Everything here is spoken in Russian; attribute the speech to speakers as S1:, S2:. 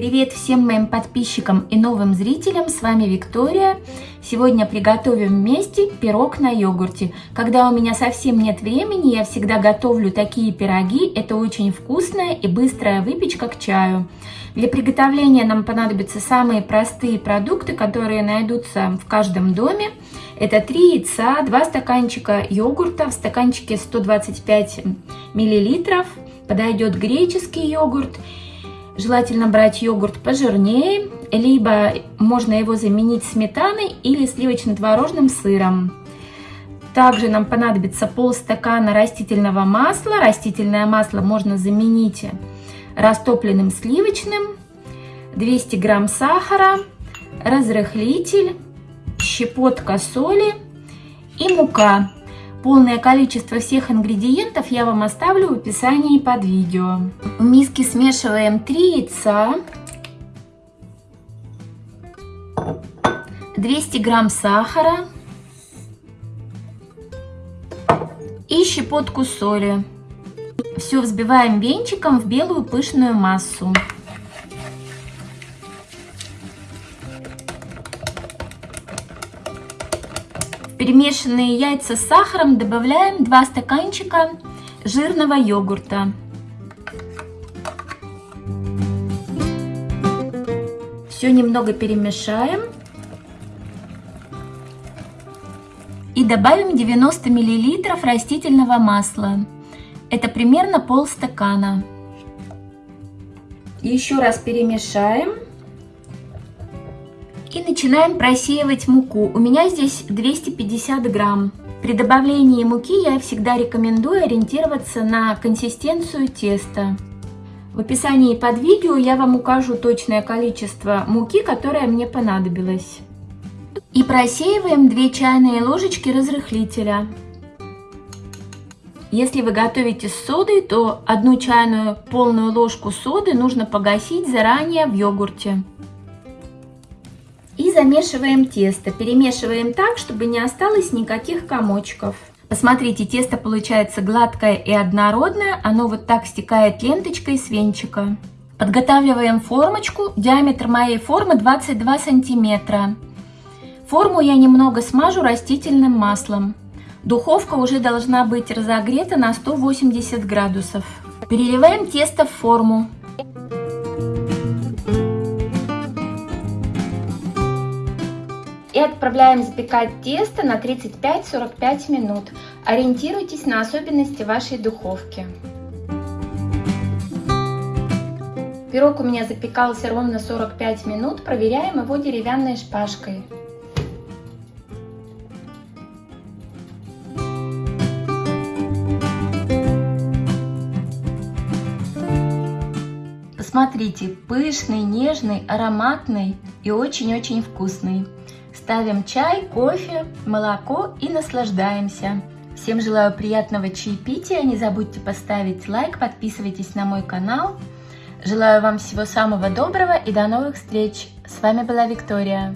S1: Привет всем моим подписчикам и новым зрителям, с вами Виктория. Сегодня приготовим вместе пирог на йогурте. Когда у меня совсем нет времени, я всегда готовлю такие пироги. Это очень вкусная и быстрая выпечка к чаю. Для приготовления нам понадобятся самые простые продукты, которые найдутся в каждом доме. Это 3 яйца, 2 стаканчика йогурта, в стаканчике 125 миллилитров. Подойдет греческий йогурт Желательно брать йогурт пожирнее, либо можно его заменить сметаной или сливочно-творожным сыром. Также нам понадобится полстакана растительного масла. Растительное масло можно заменить растопленным сливочным, 200 грамм сахара, разрыхлитель, щепотка соли и мука. Полное количество всех ингредиентов я вам оставлю в описании под видео. В миске смешиваем 3 яйца, 200 грамм сахара и щепотку соли. Все взбиваем венчиком в белую пышную массу. Перемешанные яйца с сахаром добавляем 2 стаканчика жирного йогурта. Все немного перемешаем. И добавим 90 мл растительного масла. Это примерно полстакана. Еще раз перемешаем. И начинаем просеивать муку. У меня здесь 250 грамм. При добавлении муки я всегда рекомендую ориентироваться на консистенцию теста. В описании под видео я вам укажу точное количество муки, которое мне понадобилось. И просеиваем 2 чайные ложечки разрыхлителя. Если вы готовите с содой, то одну чайную полную ложку соды нужно погасить заранее в йогурте. И замешиваем тесто. Перемешиваем так, чтобы не осталось никаких комочков. Посмотрите, тесто получается гладкое и однородное. Оно вот так стекает ленточкой с венчика. Подготавливаем формочку. Диаметр моей формы 22 сантиметра. Форму я немного смажу растительным маслом. Духовка уже должна быть разогрета на 180 градусов. Переливаем тесто в форму. И отправляем запекать тесто на 35-45 минут. Ориентируйтесь на особенности вашей духовки. Пирог у меня запекался ровно 45 минут. Проверяем его деревянной шпажкой. Посмотрите, пышный, нежный, ароматный и очень-очень вкусный. Ставим чай, кофе, молоко и наслаждаемся. Всем желаю приятного чаепития. Не забудьте поставить лайк, подписывайтесь на мой канал. Желаю вам всего самого доброго и до новых встреч. С вами была Виктория.